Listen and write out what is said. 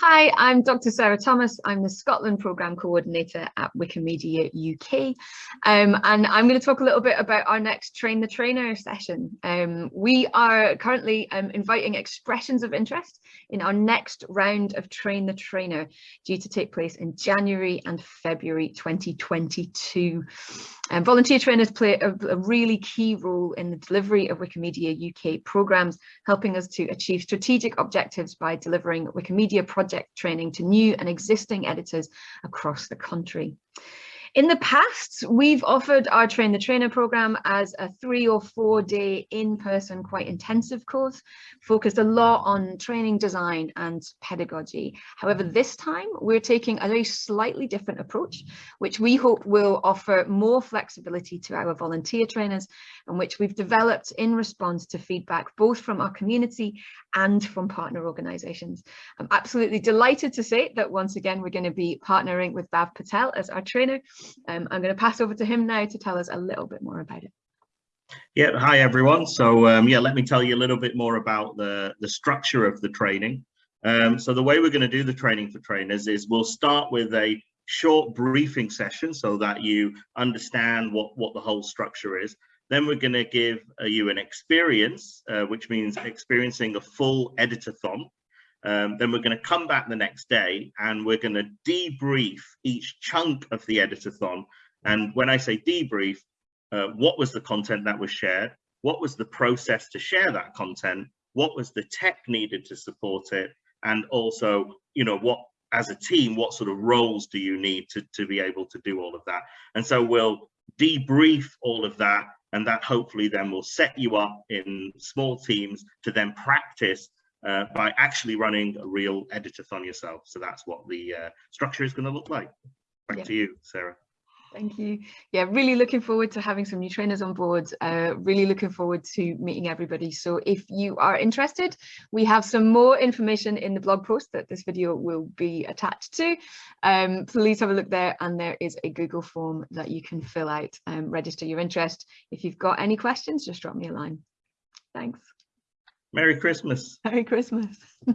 Hi, I'm Dr Sara Thomas. I'm the Scotland Programme Coordinator at Wikimedia UK. Um, and I'm going to talk a little bit about our next Train the Trainer session. Um, we are currently um, inviting expressions of interest in our next round of Train the Trainer due to take place in January and February 2022. Um, volunteer trainers play a, a really key role in the delivery of Wikimedia UK programmes, helping us to achieve strategic objectives by delivering Wikimedia project training to new and existing editors across the country. In the past, we've offered our Train the Trainer program as a three or four day in-person, quite intensive course, focused a lot on training design and pedagogy. However, this time we're taking a very slightly different approach, which we hope will offer more flexibility to our volunteer trainers and which we've developed in response to feedback, both from our community and from partner organisations. I'm absolutely delighted to say that once again, we're going to be partnering with Bhav Patel as our trainer um, I'm going to pass over to him now to tell us a little bit more about it. Yeah, hi everyone. So um, yeah, let me tell you a little bit more about the, the structure of the training. Um, so the way we're going to do the training for trainers is we'll start with a short briefing session so that you understand what, what the whole structure is. Then we're going to give uh, you an experience, uh, which means experiencing a full editathon. Um, then we're going to come back the next day and we're going to debrief each chunk of the editathon. And when I say debrief, uh, what was the content that was shared? What was the process to share that content? What was the tech needed to support it? And also, you know, what as a team, what sort of roles do you need to, to be able to do all of that? And so we'll debrief all of that and that hopefully then will set you up in small teams to then practice uh, by actually running a real editathon yourself. So that's what the uh, structure is going to look like. Back yeah. to you, Sara. Thank you. Yeah, really looking forward to having some new trainers on board. Uh, really looking forward to meeting everybody. So if you are interested, we have some more information in the blog post that this video will be attached to. Um, please have a look there and there is a Google form that you can fill out and register your interest. If you've got any questions, just drop me a line. Thanks. Merry Christmas. Merry Christmas.